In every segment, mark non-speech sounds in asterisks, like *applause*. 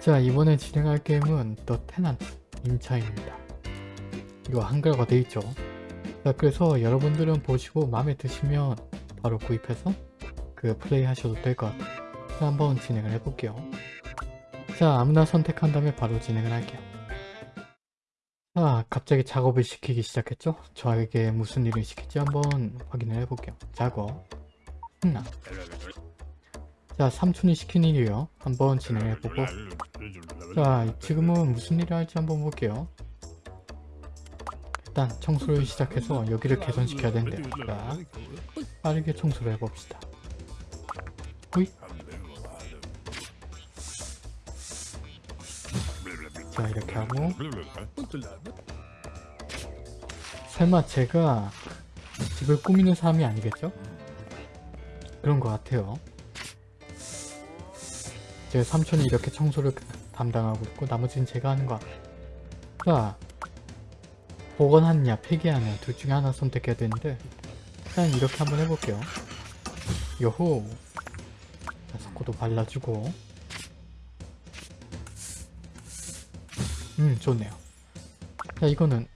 자 이번에 진행할 게임은 더 테난트 임차입니다. 이거 한글화가 돼있죠. 자 그래서 여러분들은 보시고 마음에 드시면 바로 구입해서 그 플레이 하셔도 될 것 같아요. 자 한번 진행을 해볼게요. 자 아무나 선택한 다음에 바로 진행을 할게요. 자 갑자기 작업을 시키기 시작했죠? 저에게 무슨 일을 시킬지 한번 확인을 해볼게요. 작업 흥나 자 삼촌이 시킨 일이요. 한번 진행해보고 자 지금은 무슨 일을 할지 한번 볼게요. 일단 청소를 시작해서 여기를 개선시켜야 된대요. 자 빠르게 청소를 해봅시다. 호이 자 이렇게 하고 설마 제가 집을 꾸미는 사람이 아니겠죠? 그런 것 같아요. 제 삼촌이 이렇게 청소를 담당하고 있고 나머지는 제가 하는 거 자, 복원하느냐 폐기하느냐 둘 중에 하나 선택해야 되는데 일단 이렇게 한번 해볼게요. 자, 석고도 발라주고 음 좋네요. 자 이거는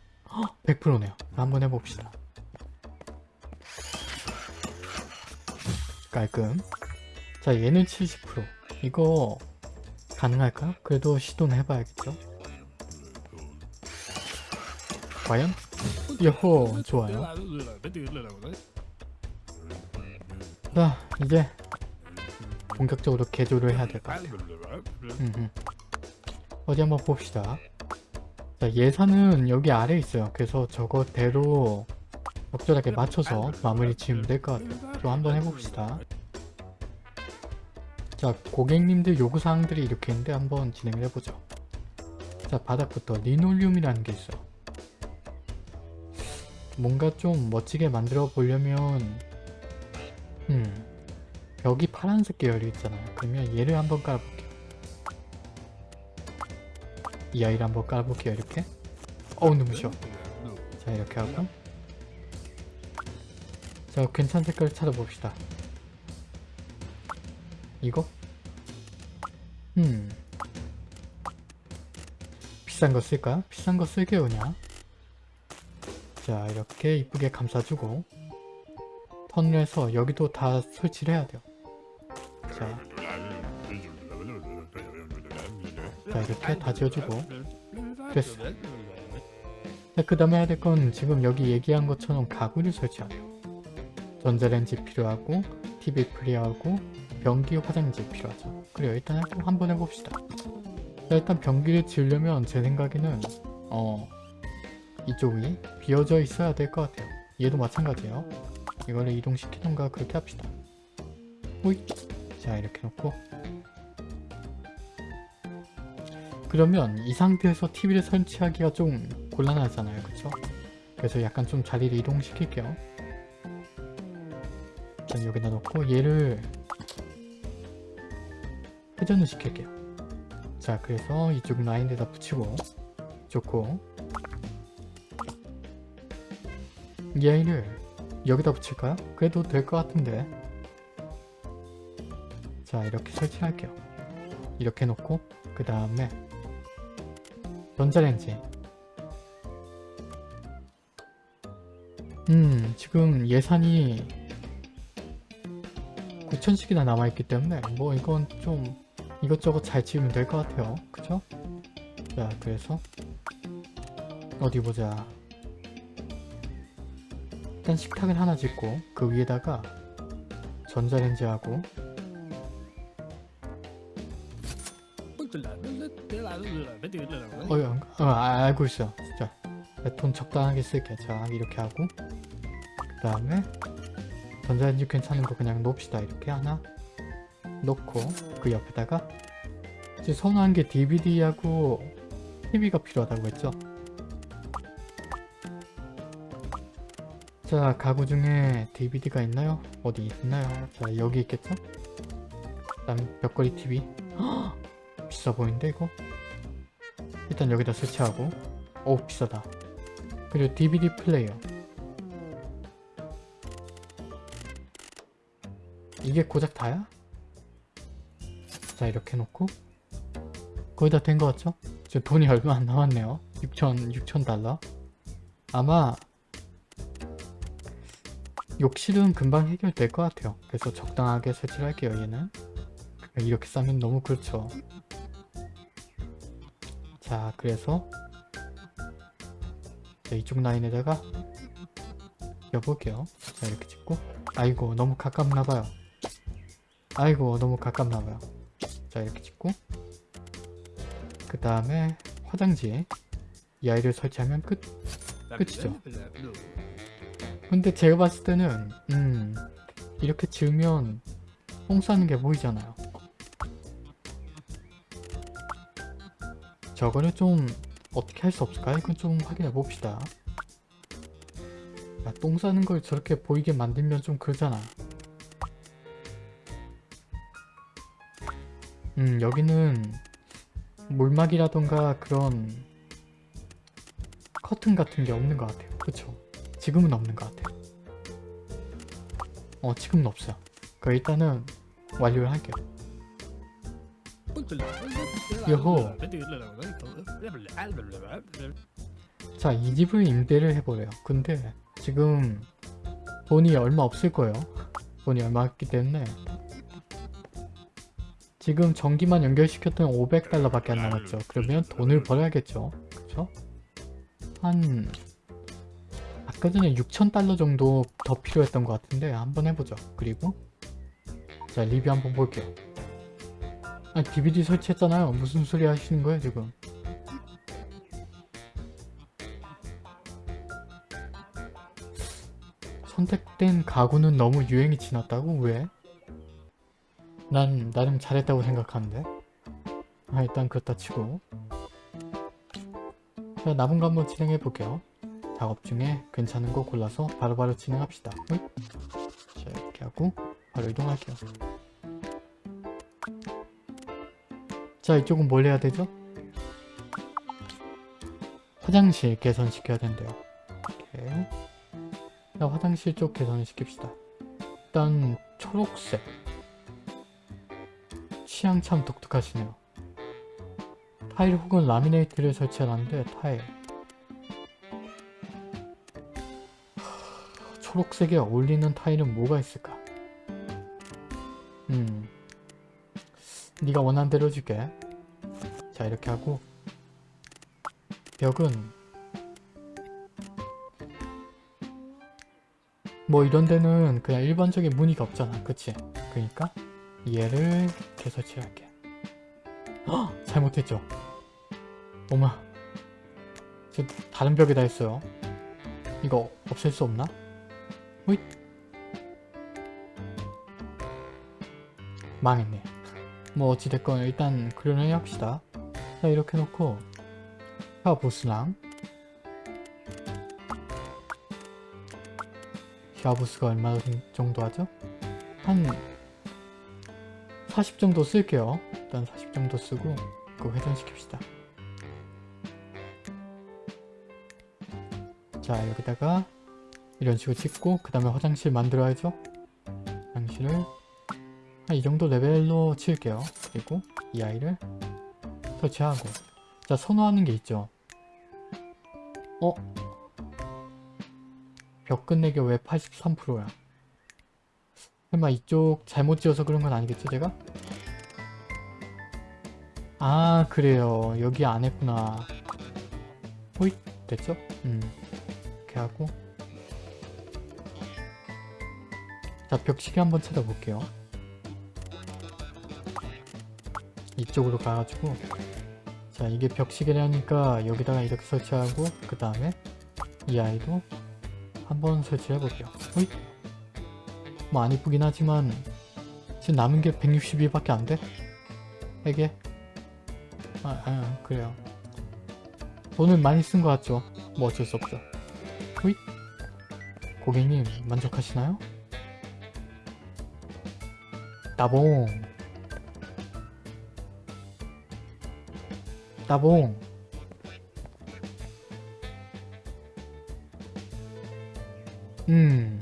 100%네요. 한번 해봅시다. 깔끔 자 얘는 70% 이거 가능할까? 그래도 시도는 해봐야겠죠? 과연? 여호 좋아요 자 이제 본격적으로 개조를 해야 될 것 같아요 음흠. 어디 한번 봅시다 자 예산은 여기 아래에 있어요 그래서 저거대로 적절하게 맞춰서 마무리 지으면 될 것 같아요 좀 한번 해봅시다 자 고객님들 요구사항들이 이렇게 있는데 한번 진행을 해보죠. 자 바닥부터 리놀륨이라는 게 있어. 뭔가 좀 멋지게 만들어 보려면 음 벽이 파란색 계열이 있잖아요. 그러면 얘를 한번 깔아볼게요. 이 아이를 한번 깔아볼게요 이렇게. 어우 눈부셔 자 이렇게 하고. 자 괜찮은 색깔 찾아봅시다 이거? 음. 비싼 거 쓸까? 비싼 거 쓸게요 그냥. 자 이렇게 이쁘게 감싸주고. 해서 여기도 다 설치를 해야 돼요. 자, 자 이렇게 다 지어주고. 됐어. 그 다음에 해야 될 건 지금 여기 얘기한 것처럼 가구를 설치하래요. 전자레인지 필요하고 TV 필요하고 변기 화장지 필요하죠. 그래요. 일단 한번 해봅시다. 자, 일단 변기를 지으려면 제 생각에는 어 이쪽이 비어져 있어야 될 것 같아요. 얘도 마찬가지예요. 이거를 이동시키던가 그렇게 합시다. 호잇! 자 이렇게 놓고. 그러면 이 상태에서 TV를 설치하기가 좀 곤란하잖아요. 그쵸? 그래서 약간 좀 자리를 이동시킬게요. 일단 여기다 놓고 얘를 회전을 시킬게요. 자 그래서 이쪽 라인에다 붙이고 좋고. 이 아이를 여기다 붙일까요? 그래도 될 것 같은데. 자 이렇게 설치할게요. 이렇게 놓고 그 다음에 전자레인지. 음 지금 예산이 9천씩이나 남아있기 때문에 뭐 이건 좀 이것저것 잘 지으면 될 것 같아요. 그쵸? 자 그래서 어디 보자. 일단 식탁을 하나 짓고 그 위에다가 전자레인지하고 어휴 어, 아, 알고 있어. 진짜 돈 적당하게 쓸게. 자 이렇게 하고. 그 다음에 전자레인지 괜찮은 거 그냥 놓읍시다. 이렇게 하나 놓고 그 옆에다가 이제 선호한 게 DVD하고 TV가 필요하다고 했죠 자 가구 중에 DVD가 있나요? 어디 있나요? 자 여기 있겠죠? 그다음 벽걸이 TV 허! *gasps* 비싸 보이는데 이거? 일단 여기다 설치하고 오 비싸다 그리고 DVD 플레이어 이게 고작 다야? 자 이렇게 놓고 거의 다 된 것 같죠? 지금 돈이 얼마 안 남았네요. 6천 6천 달러. 아마 욕실은 금방 해결될 것 같아요. 그래서 적당하게 설치를 할게요 얘는. 이렇게 싸면 너무 그렇죠. 자 그래서 자, 이쪽 라인에다가 껴볼게요. 자 이렇게 찍고. 아이고 너무 가깝나봐요. 아이고 너무 가깝나봐요 자 이렇게 찍고 그 다음에 화장지 이 아이를 설치하면 끝. 끝이죠. 근데 제가 봤을 때는 음 이렇게 지으면 똥 싸는 게 보이잖아요. 저거를 좀 어떻게 할 수 없을까? 이건 좀 확인해 봅시다. 야, 똥 싸는 걸 저렇게 보이게 만들면 좀 그러잖아 음 여기는 물막이라던가 그런 커튼 같은 게 없는 것 같아요. 그쵸? 지금은 없는 것 같아요. 어 지금은 없어요. 그 일단은 완료를 할게요. 여호. 자 이 집을 임대를 해보래요. 근데 지금 돈이 얼마 없을 거예요. 돈이 얼마 없기 때문에 지금 전기만 연결시켰던 500달러 밖에 안 남았죠 그러면 돈을 벌어야겠죠 그쵸? 한 아까 전에 6,000달러 정도 더 필요했던 것 같은데 한번 해보죠 그리고 자 리뷰 한번 볼게요 아 DVD 설치했잖아요 무슨 소리 하시는 거예요 지금 선택된 가구는 너무 유행이 지났다고? 왜? 난 나름 잘했다고 생각하는데. 아 일단 그렇다 치고. 자 남은 거 한번 진행해 볼게요. 작업 중에 괜찮은 거 골라서 바로바로 진행합시다. 어이? 자 이렇게 하고 바로 이동할게요. 자 이쪽은 뭘 해야 되죠? 화장실 개선시켜야 된대요. 이렇게 자 화장실 쪽 개선을 시킵시다. 일단 초록색 취향 참 독특하시네요. 타일 혹은 라미네이트를 설치하는데 타일. 하, 초록색에 어울리는 타일은 뭐가 있을까? 음 네가 원하는 대로 해줄게. 자 이렇게 하고. 벽은 뭐 이런 데는 그냥 일반적인 무늬가 없잖아. 그치? 그니까 얘를 이렇게 설치할게 헉! *gasps* 잘못했죠 어마 저 다른 벽에다 했어요 이거 없앨 수 없나? 호잇 망했네 뭐 어찌됐건 일단 그려내 합시다 자 이렇게 놓고 샤워 부스랑 샤워 부스가 얼마 정도 하죠? 한 40 정도 쓸게요. 일단 40 정도 쓰고 그거 회전시킵시다. 자 여기다가 이런 식으로 찍고 그 다음에 화장실 만들어야죠. 화장실을 한 이 정도 레벨로 치울게요. 그리고 이 아이를 설치하고. 자 선호하는 게 있죠. 어? 벽 끝내기 왜 83%야? 설마 이쪽 잘못 지어서 그런 건 아니겠죠 제가? 아 그래요. 여기 안 했구나. 호잇 됐죠? 음. 이렇게 하고. 자 벽시계 한번 찾아볼게요. 이쪽으로 가가지고. 자 이게 벽시계라니까 여기다가 이렇게 설치하고 그 다음에 이 아이도 한번 설치해 볼게요. 호잇 뭐안 이쁘긴 하지만 지금 남은 게 162밖에 안 돼? 이게 아, 아 그래요. 돈을 많이 쓴 것 같죠? 뭐 어쩔 수 없죠. 호잇. 고객님 만족하시나요? 따봉. 따봉. 음.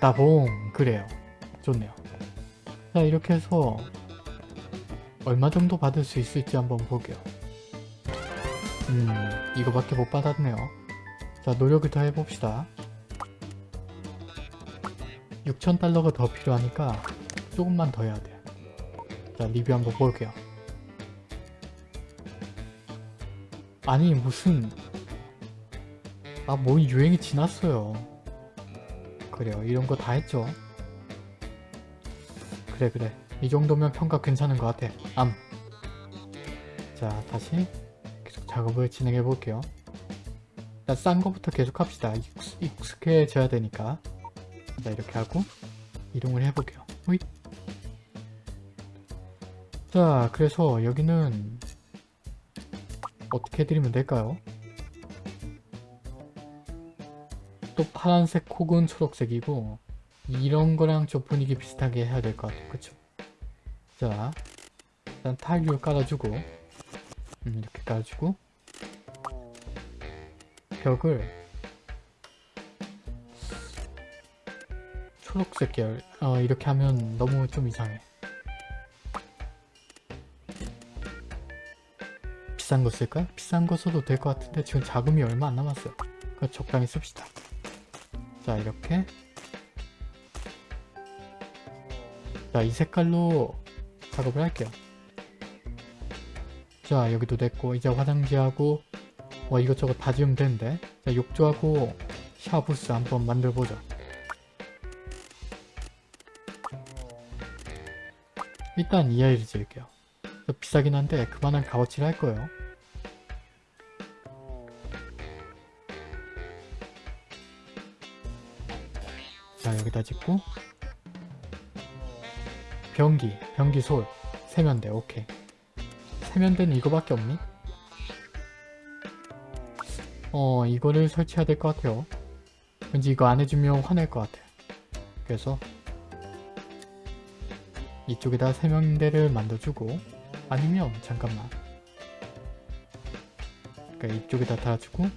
따봉. 그래요 좋네요. 자 이렇게 해서 얼마 정도 받을 수 있을지 한번 보게요. 음 이거밖에 못 받았네요. 자 노력을 더 해봅시다. 6,000달러가 더 필요하니까 조금만 더 해야 돼요. 자 리뷰 한번 볼게요. 아니 무슨 아뭐 유행이 지났어요. 그래요 이런 거 다 했죠. 그래 그래 이 정도면 평가 괜찮은 것 같아. 암. 자 다시 계속 작업을 진행해 볼게요. 일단 싼 거부터 계속 합시다. 익숙, 익숙 해져야 되니까. 자 이렇게 하고 이동을 해볼게요. 호잇. 자 그래서 여기는 어떻게 해드리면 될까요? 또 파란색 혹은 초록색이고 이런 거랑 좀 분위기 비슷하게 해야 될 것 같아요. 그쵸? 자 일단 타일을 깔아주고 음, 이렇게 깔아주고 벽을 초록색 계열 어, 이렇게 하면 너무 좀 이상해 비싼 거 쓸까요? 비싼 거 써도 될 것 같은데 지금 자금이 얼마 안 남았어요 그럼 적당히 씁시다 자 이렇게 자 이 색깔로 작업을 할게요. 자 여기도 됐고 이제 화장지하고 뭐 이것저것 다 지으면 되는데. 자 욕조하고 샤부스 한번 만들어보자 일단 이 아이를 지을게요. 비싸긴 한데 그만한 값어치를 할 거예요. 자 여기다 짓고 변기, 변기 솔, 세면대 오케이. 세면대는 이거밖에 없니? 어 이거를 설치해야 될 것 같아요. 왠지 이거 안 해주면 화낼 것 같아. 그래서 이쪽에다 세면대를 만들어주고 아니면 잠깐만. 그러니까 이쪽에다 달아주고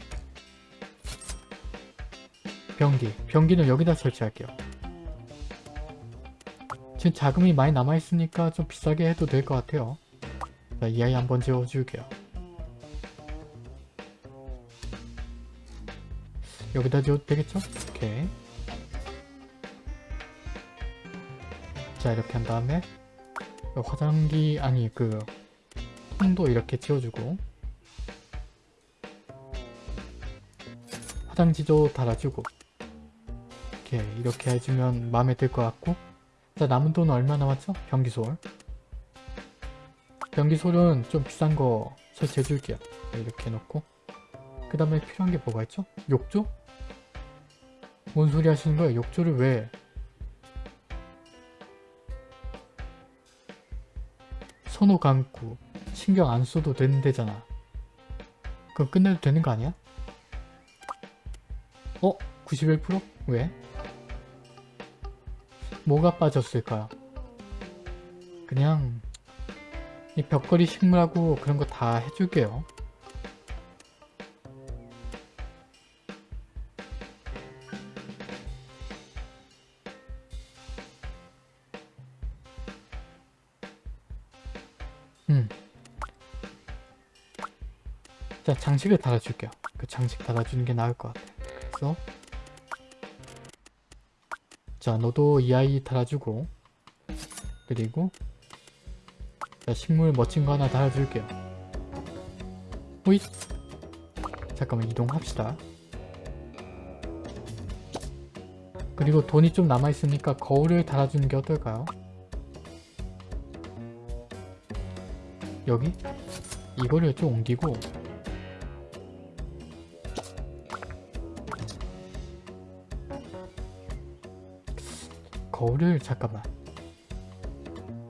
변기 변기는 여기다 설치할게요 지금 자금이 많이 남아있으니까 좀 비싸게 해도 될 것 같아요. 자, 이 아이 한번 지워줄게요. 여기다 지워도 되겠죠? 오케이. 자 이렇게 한 다음에 화장기 아니 그 통도 이렇게 지워주고. 화장지도 달아주고. 이렇게 이렇게 해주면 마음에 들 것 같고 자 남은 돈 얼마 남았죠? 변기솔 변기솔은 좀 비싼 거 설치해 줄게요 이렇게 해놓고 그 다음에 필요한 게 뭐가 있죠? 욕조? 뭔 소리 하시는 거예요? 욕조를 왜 손호 감고 신경 안 써도 되는 데잖아 그럼 끝내도 되는 거 아니야? 어? 91%? 왜? 뭐가 빠졌을까요? 그냥 이 벽걸이 식물하고 그런 거 다 해줄게요. 음. 자, 장식을 달아줄게요. 그 장식 달아주는 게 나을 것 같아. 그래서 자 너도 이 아이 달아주고. 그리고 자 식물 멋진 거 하나 달아줄게요. 호잇. 잠깐만 이동합시다. 그리고 돈이 좀 남아있으니까 거울을 달아주는 게 어떨까요? 여기? 이거를 좀 옮기고 거울을 잠깐만.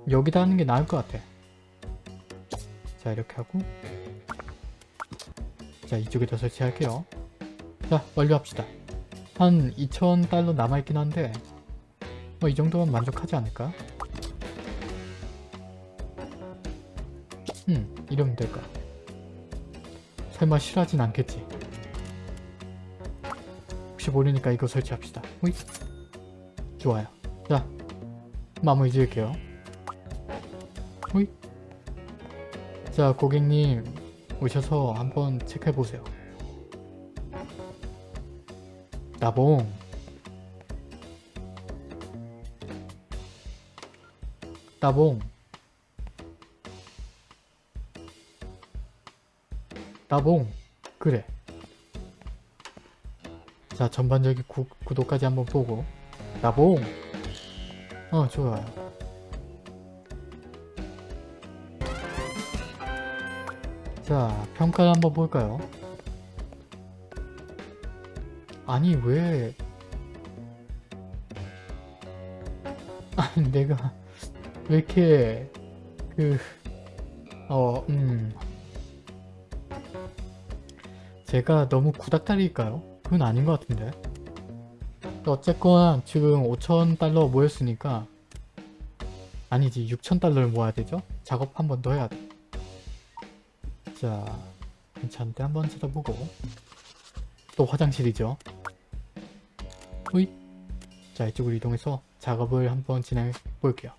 여기다 하는 게 나을 것 같아. 자 이렇게 하고. 자 이쪽에다 설치할게요. 자 완료합시다. 한 2,000달러 남아있긴 한데 뭐 이 정도면 만족하지 않을까? 음 이러면 될까? 설마 싫어하진 않겠지? 혹시 모르니까 이거 설치합시다. 호잇 좋아요 자 마무리 지을게요. 호이. 자, 고객님 오셔서 한번 체크해 보세요. 나봉. 나봉. 나봉. 그래. 자, 전반적인 구, 구도까지 한번 보고. 나봉. 어, 좋아요. 자, 평가를 한번 볼까요? 아니, 왜... *laughs* 내가 왜 이렇게 그... 어, 음... 제가 너무 구닥다리일까요? 그건 아닌 것 같은데. 어쨌건 지금 5천달러 모였으니까 아니지 6천달러를 모아야 되죠? 작업 한 번 더 해야 돼. 자, 괜찮은데 한번 찾아보고 또 화장실이죠. 후이 자 이쪽으로 이동해서 작업을 한번 진행해 볼게요.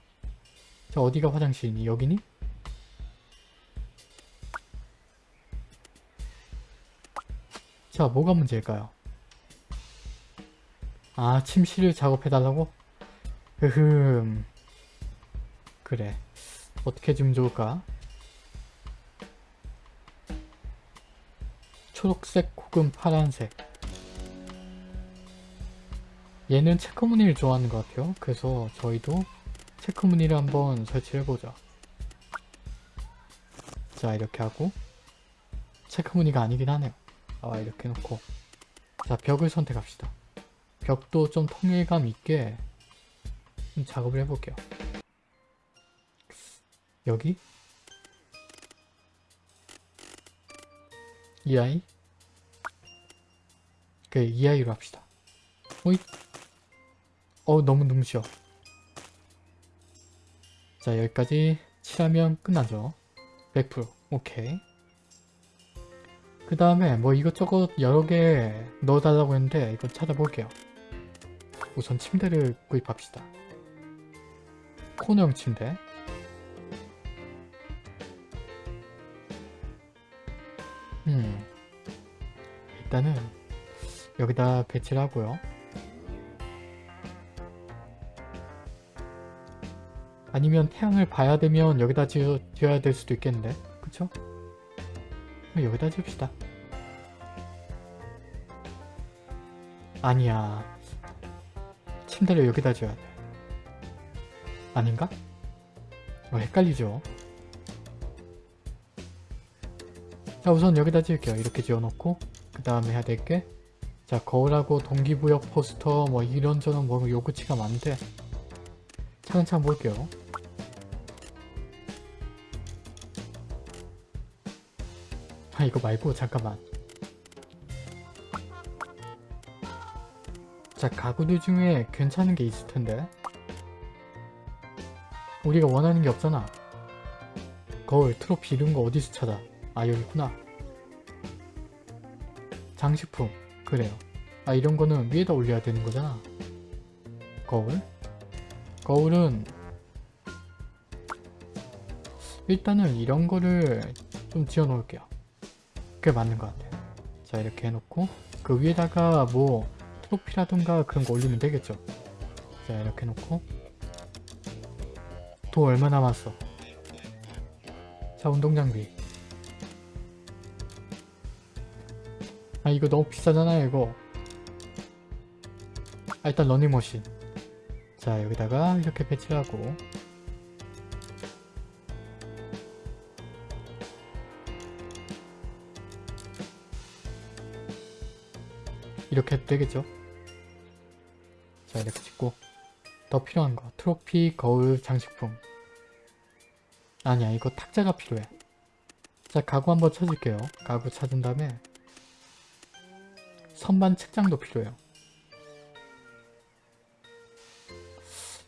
자 어디가 화장실이니? 여기니? 자 뭐가 문제일까요? 아 침실을 작업해달라고? 흐흠. 그래. 어떻게 해주면 좋을까? 초록색 혹은 파란색. 얘는 체크 무늬를 좋아하는 것 같아요. 그래서 저희도 체크 무늬를 한번 설치해보자 자 이렇게 하고. 체크 무늬가 아니긴 하네요. 아 이렇게 놓고. 자 벽을 선택합시다 벽도 좀 통일감 있게 좀 작업을 해볼게요. 여기? 이 아이? 그래 이 아이로 합시다. 호잇! 어 너무 눈부셔. 자 여기까지 칠하면 끝나죠. 100% 오케이. 그 다음에 뭐 이것저것 여러 개 넣어달라고 했는데 이거 찾아볼게요 우선 침대를 구입합시다. 코너형 침대. 음. 일단은 여기다 배치를 하고요. 아니면 태양을 봐야 되면 여기다 지어, 지어야 될 수도 있겠는데. 그쵸? 여기다 지읍시다. 아니야 침대를 여기다 지어야 돼. 아닌가? 어, 헷갈리죠? 자 우선 여기다 지을게요. 이렇게 지어놓고 그 다음에 해야 될 게 자 거울하고 동기부여 포스터 뭐 이런저런 뭐 요구치가 많은데 차근차근 볼게요. 아 이거 말고 잠깐만 자 가구들 중에 괜찮은 게 있을 텐데. 우리가 원하는 게 없잖아. 거울 트로피 이런 거 어디서 찾아? 아 여기 있구나. 장식품 그래요. 아 이런 거는 위에다 올려야 되는 거잖아. 거울? 거울은 일단은 이런 거를 좀 지어 놓을게요. 그게 맞는 것 같아요 자 이렇게 해놓고 그 위에다가 뭐 트로피라던가 그런 거 올리면 되겠죠. 자 이렇게 해놓고. 돈 얼마 남았어? 자 운동장비. 아 이거 너무 비싸잖아요 이거. 아 일단 러닝머신. 자 여기다가 이렇게 배치하고. 이렇게 해도 되겠죠 자 이렇게 찍고 더 필요한 거 트로피, 거울, 장식품. 아니야 이거 탁자가 필요해. 자 가구 한번 찾을게요. 가구 찾은 다음에 선반 책장도 필요해요.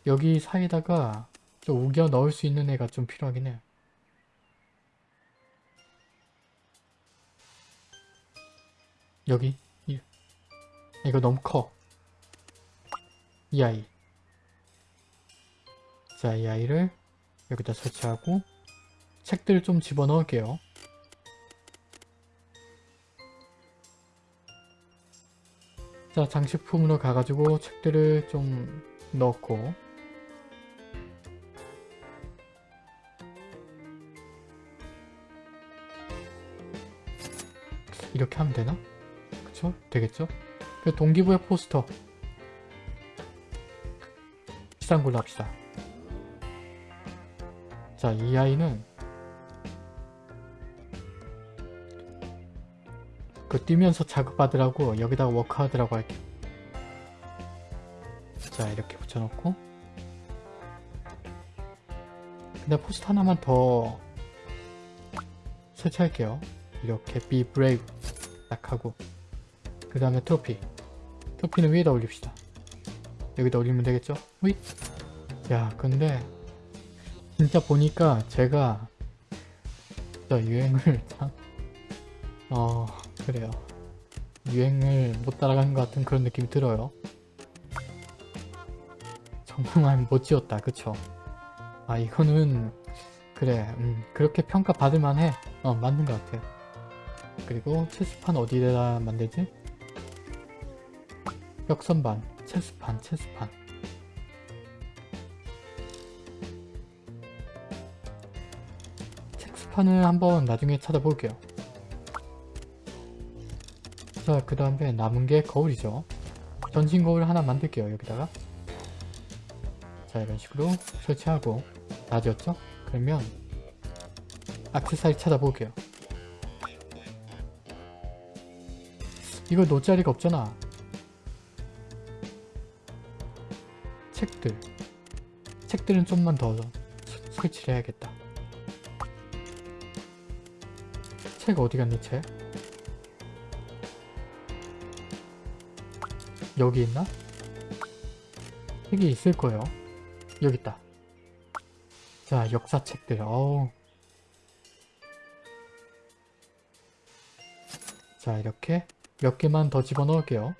여기 사이에다가 좀 우겨 넣을 수 있는 애가 좀 필요하긴 해요 여기 이, 이거 너무 커 이 아이 자, 이 아이를 여기다 설치하고 책들을 좀 집어넣을게요. 자, 장식품으로 가가지고 책들을 좀 넣고 이렇게 하면 되나? 그쵸? 되겠죠? 그 동기부여 포스터 비싼 걸로 합시다. 자, 이 아이는 그 뛰면서 자극받으라고 여기다가 워크하드라고 할게요. 자, 이렇게 붙여놓고 근데 포스터 하나만 더 설치할게요. 이렇게 be brave 딱 하고 그 다음에 트로피 트로피는 위에다 올립시다. 여기다 올리면 되겠죠? 휘! 야 근데 진짜 보니까 제가 진짜 유행을 참... 어... 그래요. 유행을 못 따라가는 것 같은 그런 느낌이 들어요. 정말 *laughs* 못 지었다 그쵸? 아 이거는 그래 음, 그렇게 평가 받을 만 해 어 맞는 것 같아 그리고 체스판 어디에다 만들지? 벽선반 체스판 체스판. 체스판을 한번 나중에 찾아볼게요. 자그 다음에 남은 게 거울이죠. 전신 거울 하나 만들게요 여기다가. 자 이런 식으로 설치하고. 다 지었죠? 그러면 악세사리 찾아볼게요. 이거 놓을 자리가 없잖아 책들. 책들은 좀만 더 서- 설치를 해야겠다. 책 어디 갔니 책? 여기 있나? 책이 있을 거예요. 여기 있다. 자 역사책들. 어우. 자 이렇게 몇 개만 더 집어넣을게요.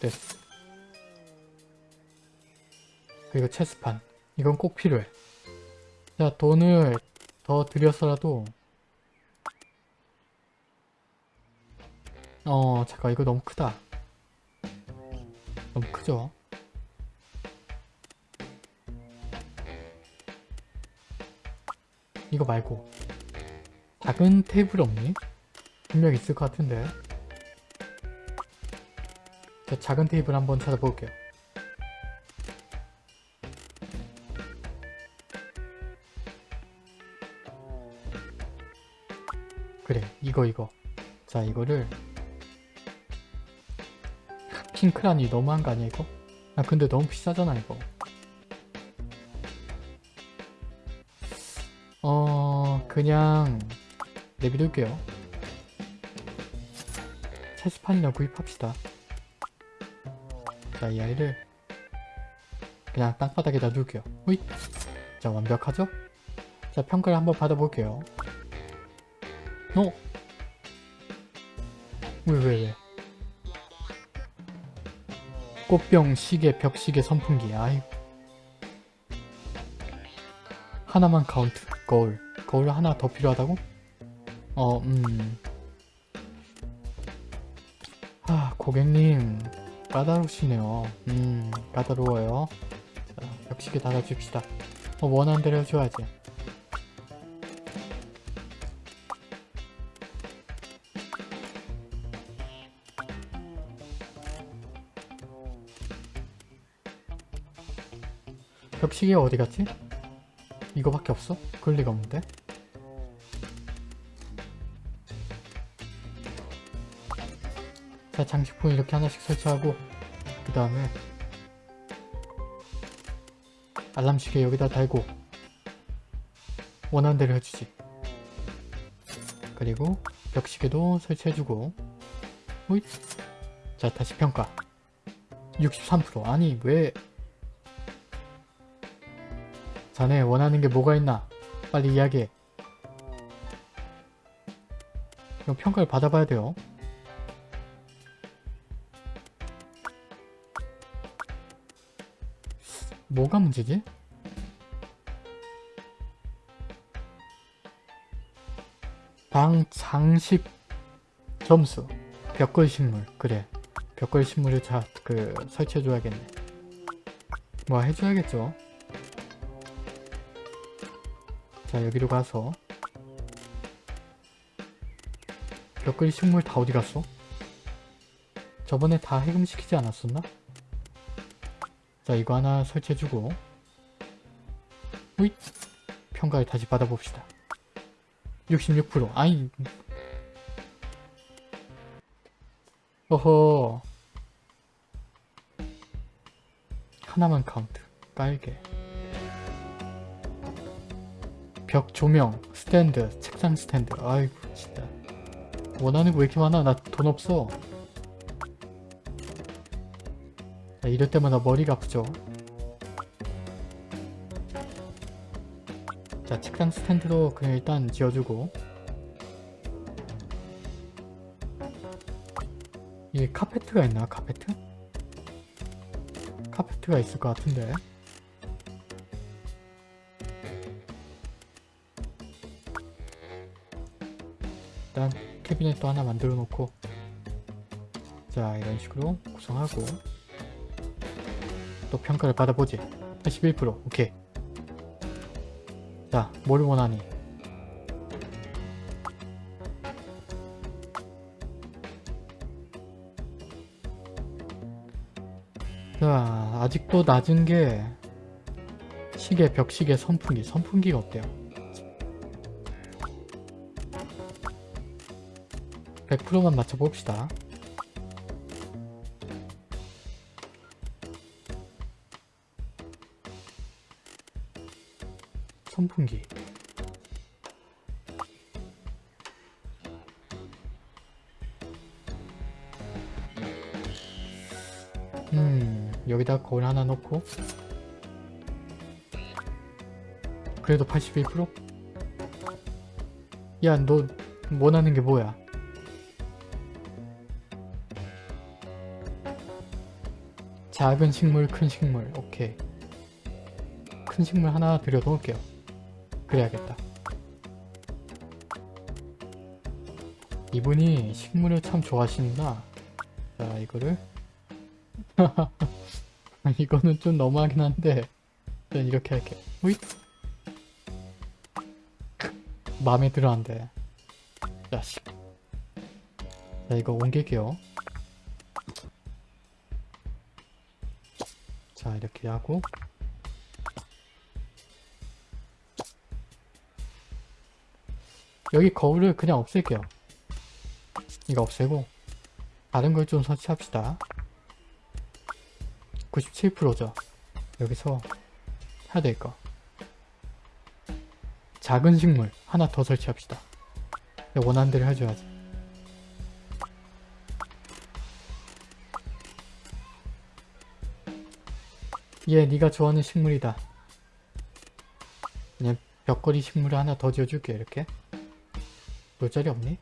됐어 그리고 체스판. 이건 꼭 필요해. 자 돈을 더 들여서라도. 어 잠깐 이거 너무 크다. 너무 크죠? 이거 말고. 작은 테이블 없니? 분명 있을 것 같은데. 자 작은 테이블 한번 찾아볼게요 이거 이거. 자 이거를 핑크라니 너무한 거 아니야 이거? 아 근데 너무 비싸잖아 이거. 어 그냥 내비둘게요. 체스판이나 구입합시다. 자 이 아이를 그냥 땅바닥에다 둘게요. 호잇! 자 완벽하죠? 자 평가를 한번 받아볼게요. 어? 왜 왜 왜, 꽃병, 시계, 벽시계, 선풍기 아이 하나만 카운트 거울 거울 하나 더 필요하다고? 어, 음. 아, 고객님, 까다로우시네요. 음, 까다로워요. 자, 벽시계 달아줍시다. 어, 원하는 대로 해줘야지. 시계 어디 갔지? 이거밖에 없어? 그럴 리가 없는데? 자 장식품 이렇게 하나씩 설치하고 그 다음에 알람 시계 여기다 달고 원하는 대로 해주지 그리고 벽시계도 설치해주고 호잇 자 다시 평가 63% 아니 왜 자네 원하는 게 뭐가 있나? 빨리 이야기해. 그럼 평가를 받아봐야 돼요. 뭐가 문제지? 방 장식 점수. 벽걸 식물. 그래. 벽걸 식물을 자 그 설치해 줘야겠네. 뭐 해줘야겠죠 자 여기로 가서. 벽걸이 식물 다 어디 갔어? 저번에 다 해금시키지 않았었나? 자 이거 하나 설치해주고. 우잇! 평가를 다시 받아봅시다. 66% 아이. 어허. 하나만 카운트. 깔게 벽 조명 스탠드 책상 스탠드. 아이고 진짜. 원하는 거 왜 이렇게 많아? 나 돈 없어. 자, 이럴 때마다 머리가 아프죠. 자 책상 스탠드도 그냥 일단 지어주고. 이게 카페트가 있나 카페트? 카페트가 있을 것 같은데 일단 캐비넷도 하나 만들어 놓고 자 이런 식으로 구성하고 또 평가를 받아보지. 81% 오케이. 자뭘 원하니? 자 아직도 낮은 게 시계 벽시계 선풍기. 선풍기가 어때요 100%만 맞춰봅시다. 선풍기. 음 여기다 거울 하나 놓고. 그래도 81%? 야 너 원하는 게 뭐야 작은 식물 큰 식물. 오케이. 큰 식물 하나 들여놓을게요. 그래야겠다. 이분이 식물을 참 좋아하시는구나. 자 이거를. *laughs* 이거는 좀 너무하긴 한데 일단 이렇게 할게 우잇! 마음에 들어 안 돼. 자식 자 이거 옮길게요 자 이렇게 하고. 여기 거울을 그냥 없앨게요. 이거 없애고 다른 걸 좀 설치합시다. 97%죠. 여기서 해야 될 거. 작은 식물 하나 더 설치합시다. 원하는 대로 해줘야지 얘 네가 좋아하는 식물이다. 그냥 벽걸이 식물을 하나 더 지어줄게 이렇게. 놀 자리 없니?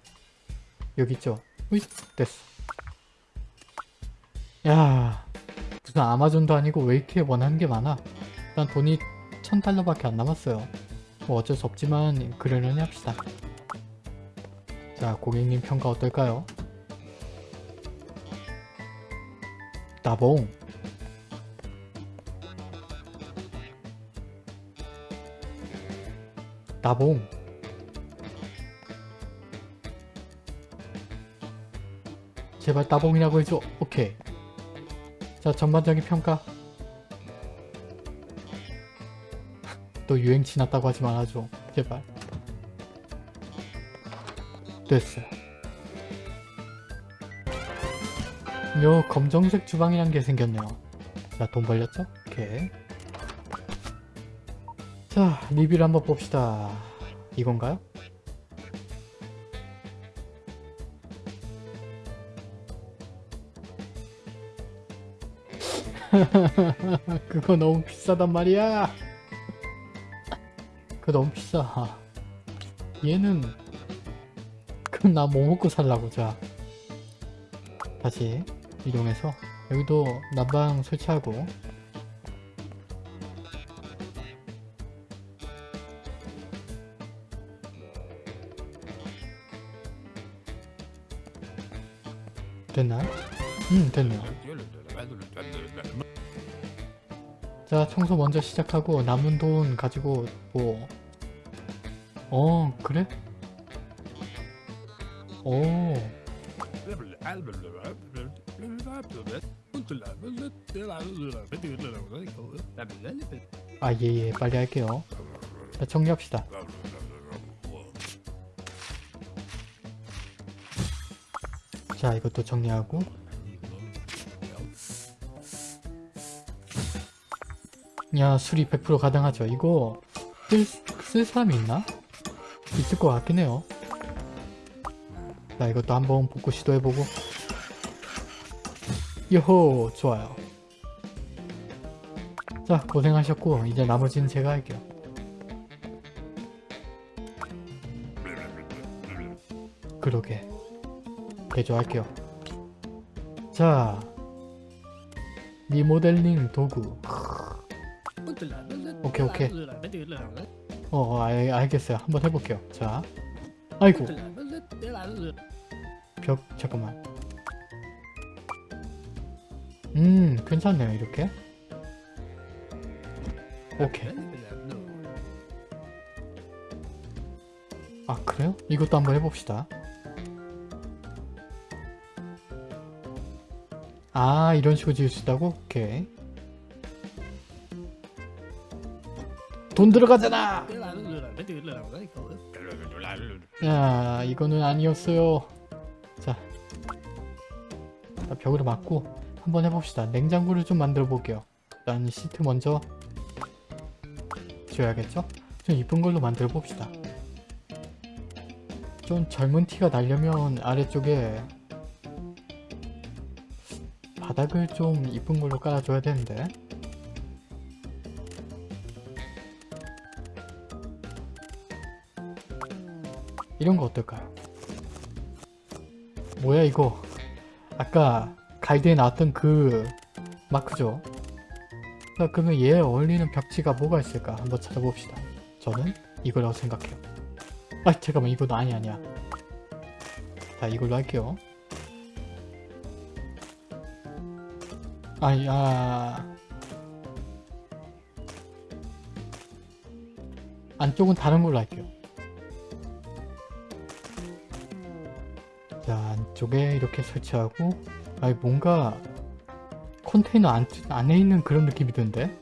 여기 있죠? 으이 됐어. 야 무슨 아마존도 아니고 왜 이렇게 원하는 게 많아. 일단 돈이 천 달러밖에 안 남았어요. 뭐 어쩔 수 없지만 그러려니 합시다. 자 고객님 평가 어떨까요? 나봉 나봉. 제발 따봉이라고 해줘. 오케이. 자 전반적인 평가. 또 유행 지났다고 하지 말아줘. 제발. 됐어. 요 검정색 주방이란 게 생겼네요. 자돈 벌렸죠? 오케이 자 리뷰를 한번 봅시다. 이건가요? *laughs* 그거 너무 비싸단 말이야. 그거 너무 비싸. 얘는 그럼 나 뭐 먹고 살라고 자. 다시 이동해서. 여기도 난방 설치하고 됐나요? 음 됐네요 자 청소 먼저 시작하고 남은 돈 가지고 뭐 어 그래? 오 아, 예, 예, 빨리 할게요. 자, 정리합시다. 자, 이것도 정리하고. 야, 수리 100% 가능하죠. 이거 쓸, 쓸 사람이 있나? 있을 것 같긴 해요. 자, 이것도 한번 복구 시도해보고. 요호, 좋아요. 자 고생하셨고 이제 나머지는 제가 할게요 그러게 개조할게요. 자 리모델링 도구. 오케이, 오케이. 어, 어 알, 알겠어요. 한번 해볼게요. 자 아이고. 벽 잠깐만. 음 괜찮네요 이렇게. 오케이. 아 그래요? 이것도 한번 해봅시다 아 이런 식으로 지을 수 있다고? 오케이 돈 들어가잖아! 야 이거는 아니었어요 자 자, 벽으로 맞고 한번 해봅시다 냉장고를 좀 만들어 볼게요 일단 시트 먼저 줘야겠죠? 좀 이쁜 걸로 만들어 봅시다 좀 젊은 티가 나려면 아래쪽에 바닥을 좀 이쁜 걸로 깔아줘야 되는데. 이런 거 어떨까요? 뭐야 이거? 아까 가이드에 나왔던 그 마크죠? 자 그러면 얘에 어울리는 벽지가 뭐가 있을까? 한번 찾아봅시다. 저는 이거라고 생각해요. 아 잠깐만 이거 아니 아니야. 자 이걸로 할게요 아이 아. 안쪽은 다른 걸로 할게요. 자 안쪽에 이렇게 설치하고 아니 뭔가 컨테이너 안, 안에 있는 그런 느낌이 드는데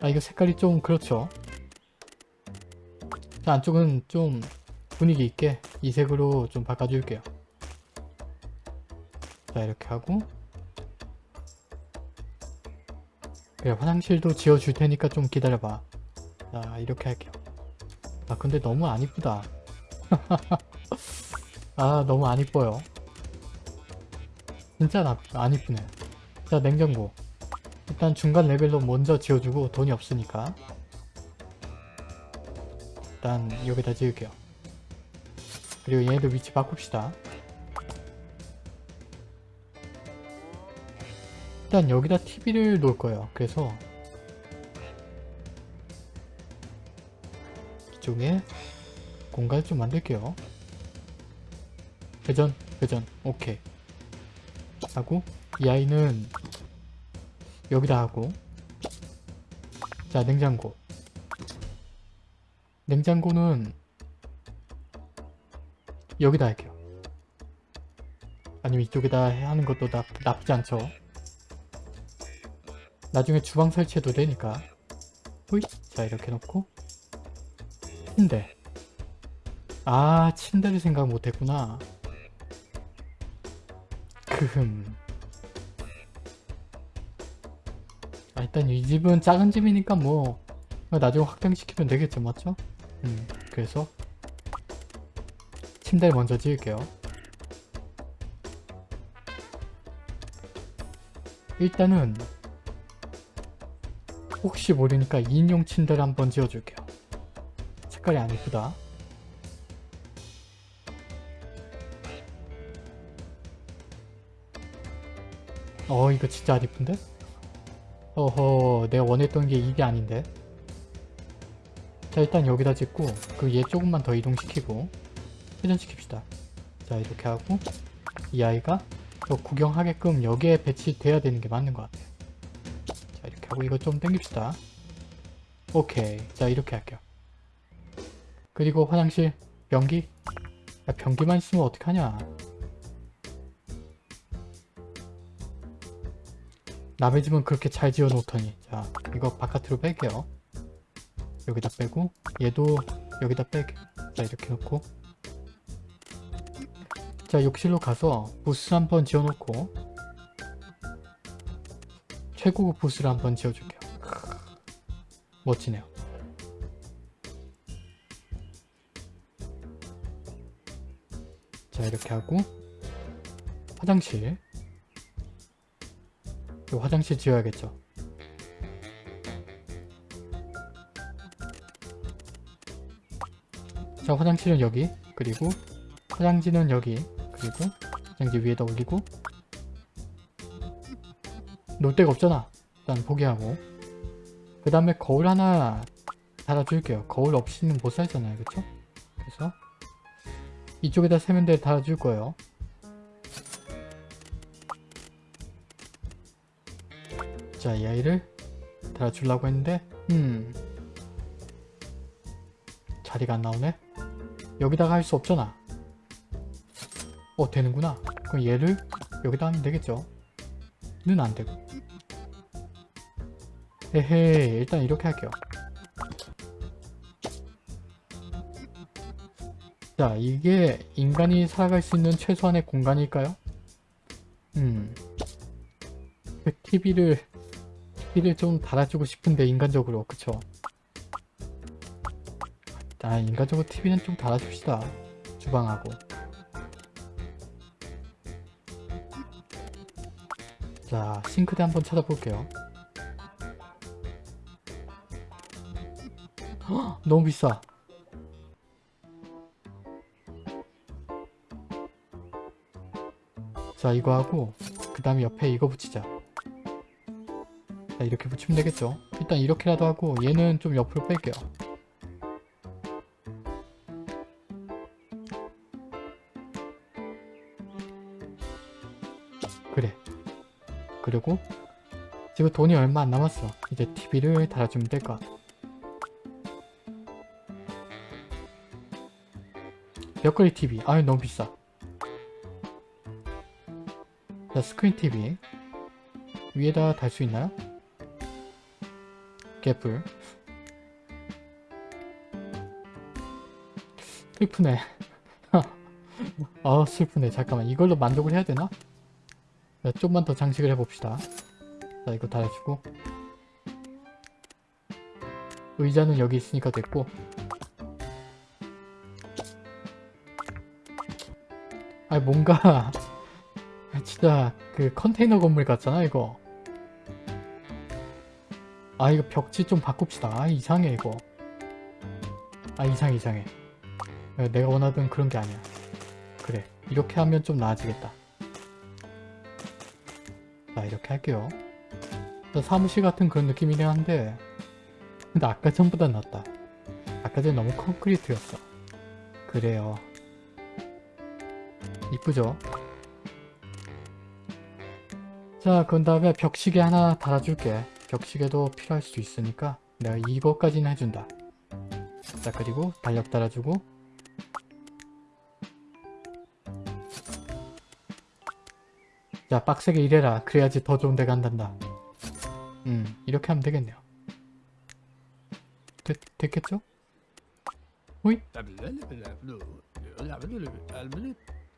아 이거 색깔이 좀 그렇죠? 자 안쪽은 좀 분위기 있게 이 색으로 좀 바꿔줄게요. 자 이렇게 하고 그래 화장실도 지어줄 테니까 좀 기다려봐. 자 이렇게 할게요. 아 근데 너무 안 이쁘다. *laughs* 아 너무 안 이뻐요. 진짜 나, 안 이쁘네. 자 냉장고. 일단 중간 레벨로 먼저 지어주고 돈이 없으니까. 일단 여기다 지을게요. 그리고 얘네들 위치 바꿉시다 일단 여기다 TV를 놓을 거예요. 그래서 이쪽에 공간을 좀 만들게요. 회전 회전. 오케이. 하고 이 아이는 여기다 하고. 자 냉장고. 냉장고는 여기다 할게요. 아니면 이쪽에다 하는 것도 나, 나쁘지 않죠 나중에 주방 설치해도 되니까. 호잇 자 이렇게 놓고. 침대. 아 침대를 생각 못했구나. 크흠. 아, 일단 이 집은 작은 집이니까 뭐 나중에 확장시키면 되겠죠 맞죠? 음 그래서 침대를 먼저 지을게요. 일단은 혹시 모르니까 2인용 침대를 한번 지어줄게요 색깔이 안 이쁘다 어 이거 진짜 안 이쁜데? 어허 내가 원했던 게 이게 아닌데 자 일단 여기다 짓고 그 얘 조금만 더 이동시키고 회전시킵시다 자 이렇게 하고 이 아이가 또 구경하게끔 여기에 배치돼야 되는 게 맞는 것 같아요. 하고 이거 좀 당깁시다. 오케이. 자 이렇게 할게요. 그리고 화장실 변기? 야, 변기만 있으면 어떡하냐? 남의 집은 그렇게 잘 지어 놓더니. 자 이거 바깥으로 뺄게요. 여기다 빼고 얘도 여기다 빼게. 자 이렇게 놓고. 자 욕실로 가서 부스 한번 지어 놓고 최고급 부스를 한번 지어줄게요. 멋지네요. 자 이렇게 하고 화장실. 이 화장실 지어야겠죠? 자 화장실은 여기 그리고 화장지는 여기 그리고 화장지 위에다 올리고 놓을 데가 없잖아 일단 포기하고 그 다음에 거울 하나 달아줄게요 거울 없이는 못 살잖아요 그쵸? 그래서 이쪽에다 세면대 달아줄 거예요. 자, 이 아이를 달아주려고 했는데 음 자리가 안 나오네? 여기다가 할 수 없잖아. 어, 되는구나. 그럼 얘를 여기다 하면 되겠죠? 는 안 되고. 에헤이, 일단 이렇게 할게요. 자, 이게 인간이 살아갈 수 있는 최소한의 공간일까요? 음. 그 TV를, TV를 좀 달아주고 싶은데, 인간적으로. 그쵸? 아, 인간적으로 TV는 좀 달아줍시다. 주방하고. 자, 싱크대 한번 찾아볼게요. 헉, 너무 비싸. 자 이거 하고 그 다음에 옆에 이거 붙이자. 자 이렇게 붙이면 되겠죠? 일단 이렇게라도 하고 얘는 좀 옆으로 뺄게요. 그래. 그리고 지금 돈이 얼마 안 남았어. 이제 TV를 달아주면 될 것 같아 벽걸이 TV 아유 너무 비싸. 자 스크린 TV 위에다 달 수 있나요? 개뿔. 슬프네. *laughs* 아 슬프네. 잠깐만. 이걸로 만족을 해야 되나? 자, 좀만 더 장식을 해봅시다. 자 이거 달아주고. 의자는 여기 있으니까 됐고 아 뭔가 *laughs* 진짜 그 컨테이너 건물 같잖아 이거. 아 이거 벽지 좀 바꿉시다. 아 이상해 이거. 아 이상해 이상해. 내가 원하던 그런 게 아니야. 그래 이렇게 하면 좀 나아지겠다. 자 이렇게 할게요. 사무실 같은 그런 느낌이긴 한데 근데 아까 전보다 낫다. 아까 전 너무 콘크리트였어. 그래요 이쁘죠? 자, 그런 다음에 벽시계 하나 달아줄게. 벽시계도 필요할 수 있으니까 내가 이거까지는 해준다. 자, 그리고 달력 달아주고 자, 빡세게 일해라. 그래야지 더 좋은 데 간단다. 음, 이렇게 하면 되겠네요. 됐, 됐겠죠? 호잇?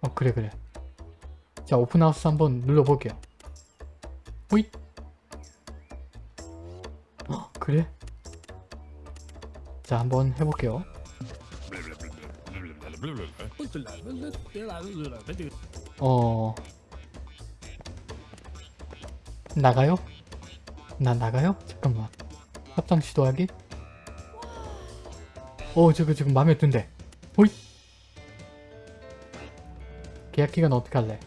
어, 그래, 그래. 자, 오픈하우스 한번 눌러볼게요. 호잇 어, 그래? 자 한번 해볼게요 어... 나가요? 나 나가요? 잠깐만 합장 시도하기? 어 저거 지금 마음에 든대 호잇 계약 기간 어떻게 할래?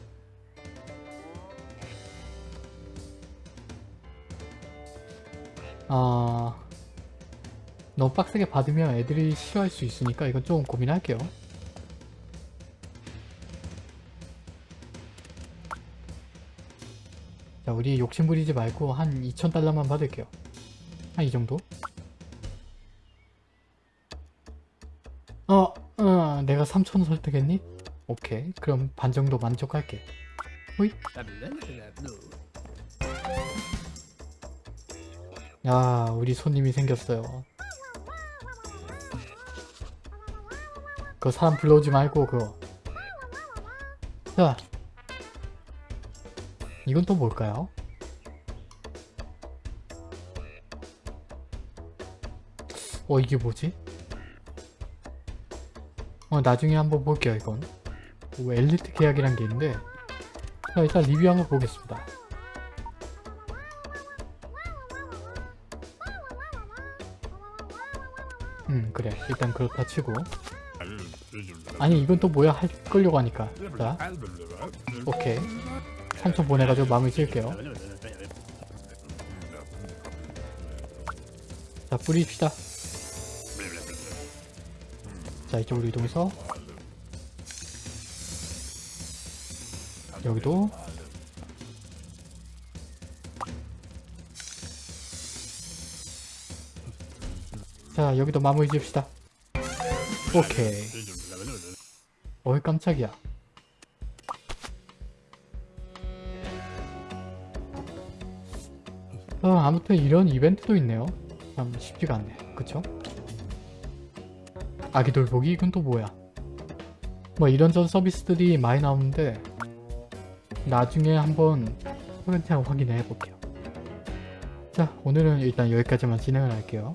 아... 너무 빡세게 받으면 애들이 싫어할 수 있으니까 이건 좀 고민할게요. 자 우리 욕심 부리지 말고 한 2,000달러만 받을게요 한 이 정도? 어, 어 내가 3,000 설득했니? 오케이. 그럼 반 정도 만족할게. 호잇. 야 우리 손님이 생겼어요. 그 사람 불러오지 말고 그거. 자 이건 또 뭘까요? 어 이게 뭐지? 어 나중에 한번 볼게요 이건 뭐 엘리트 계약이란 게 있는데 자 일단 리뷰 한번 보겠습니다. 음 그래. 일단 그렇다 치고. 아니 이건 또 뭐야? 할 끌려고 하니까. 자 오케이. 3천 보내가지고 마음을 지을게요. 자 뿌립시다. 자 이쪽으로 이동해서 여기도. 자 여기도 마무리 지읍시다. 오케이. 어이 깜짝이야. 어, 아무튼 이런 이벤트도 있네요. 참 쉽지가 않네. 그쵸? 아기 돌보기? 이건 또 뭐야? 뭐 이런저런 서비스들이 많이 나오는데 나중에 한번 소개팅 확인해 볼게요. 자 오늘은 일단 여기까지만 진행을 할게요